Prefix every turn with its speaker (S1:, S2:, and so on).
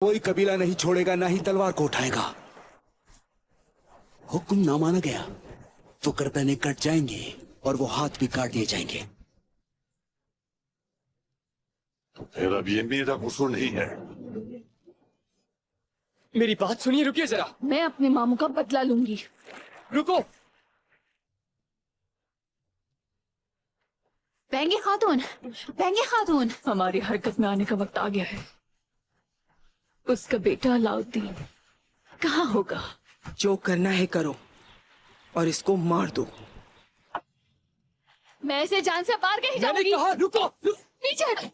S1: کوئی قبیلہ نہیں چھوڑے گا نہ ہی تلوار کو اٹھائے گا۔ حکم نہ مانا گیا۔ تو گردنیں کٹ جائیں گے اور وہ ہاتھ بھی کاٹ دیے جائیں گے۔
S2: پھر اب یہ میرا قصور نہیں ہے۔ میری
S3: بات سنیے رکیے ذرا۔
S4: میں اپنے ماموں کا بدلہ لوں گی۔ رکو۔ بینگے
S3: خاتون
S4: بینگے خاتون۔ ہماری حرکت میں آنے کا وقت آ گیا ہے۔ اس کا بیٹا علاؤدین کہاں ہوگا؟
S5: جو کرنا ہے کرو اور اس کو مار دو۔
S4: میں اسے جان سے باہر کہیں جاؤں گی۔ رکو۔ پیچھے